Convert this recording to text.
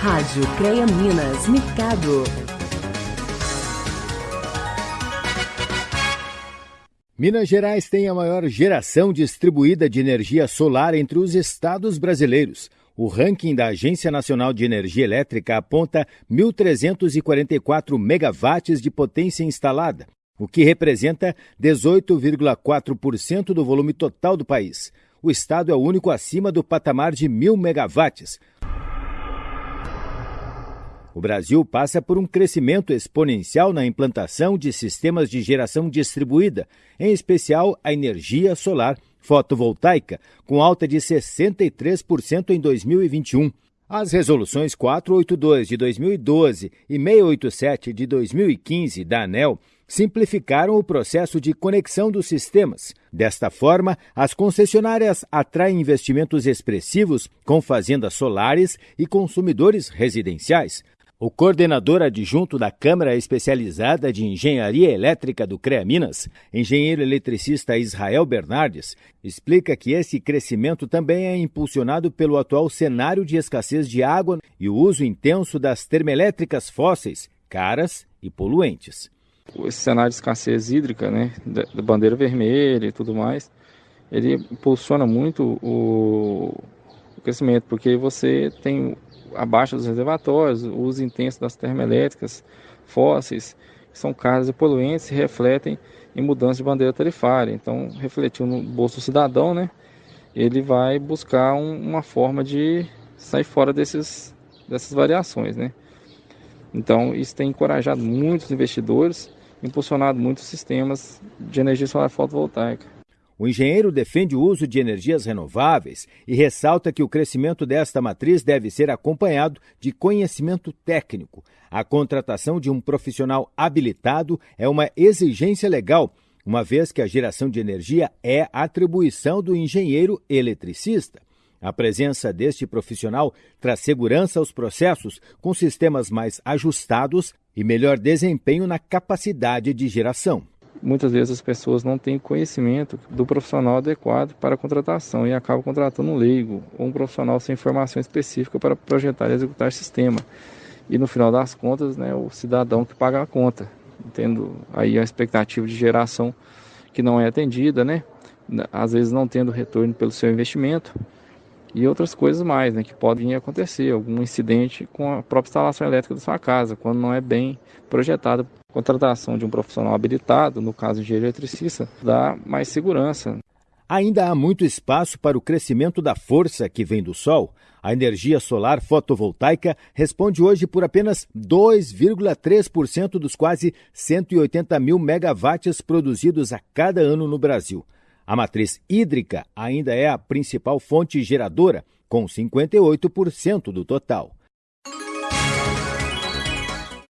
Rádio CREA Minas Mercado. Minas Gerais tem a maior geração distribuída de energia solar entre os estados brasileiros. O ranking da Agência Nacional de Energia Elétrica aponta 1.344 megawatts de potência instalada, o que representa 18,4% do volume total do país. O estado é o único acima do patamar de 1.000 megawatts, o Brasil passa por um crescimento exponencial na implantação de sistemas de geração distribuída, em especial a energia solar fotovoltaica, com alta de 63% em 2021. As resoluções 482 de 2012 e 687 de 2015 da ANEL simplificaram o processo de conexão dos sistemas. Desta forma, as concessionárias atraem investimentos expressivos com fazendas solares e consumidores residenciais. O coordenador adjunto da Câmara Especializada de Engenharia Elétrica do CREA Minas, engenheiro eletricista Israel Bernardes, explica que esse crescimento também é impulsionado pelo atual cenário de escassez de água e o uso intenso das termoelétricas fósseis, caras e poluentes. Esse cenário de escassez hídrica, né, da bandeira vermelha e tudo mais, ele impulsiona muito o, o crescimento, porque você tem abaixo dos reservatórios, o uso intenso das termoelétricas fósseis, que são caros e poluentes, se refletem em mudança de bandeira tarifária. Então, refletiu no bolso do cidadão, né? Ele vai buscar um, uma forma de sair fora desses, dessas variações, né? Então, isso tem encorajado muitos investidores, impulsionado muitos sistemas de energia solar fotovoltaica. O engenheiro defende o uso de energias renováveis e ressalta que o crescimento desta matriz deve ser acompanhado de conhecimento técnico. A contratação de um profissional habilitado é uma exigência legal, uma vez que a geração de energia é atribuição do engenheiro eletricista. A presença deste profissional traz segurança aos processos, com sistemas mais ajustados e melhor desempenho na capacidade de geração muitas vezes as pessoas não têm conhecimento do profissional adequado para a contratação e acabam contratando um leigo ou um profissional sem formação específica para projetar e executar sistema. E no final das contas, né, o cidadão que paga a conta, tendo aí a expectativa de geração que não é atendida, né? Às vezes não tendo retorno pelo seu investimento e outras coisas mais, né, que podem acontecer, algum incidente com a própria instalação elétrica da sua casa, quando não é bem projetada contratação de um profissional habilitado, no caso de eletricista, dá mais segurança. Ainda há muito espaço para o crescimento da força que vem do sol. A energia solar fotovoltaica responde hoje por apenas 2,3% dos quase 180 mil megawatts produzidos a cada ano no Brasil. A matriz hídrica ainda é a principal fonte geradora, com 58% do total.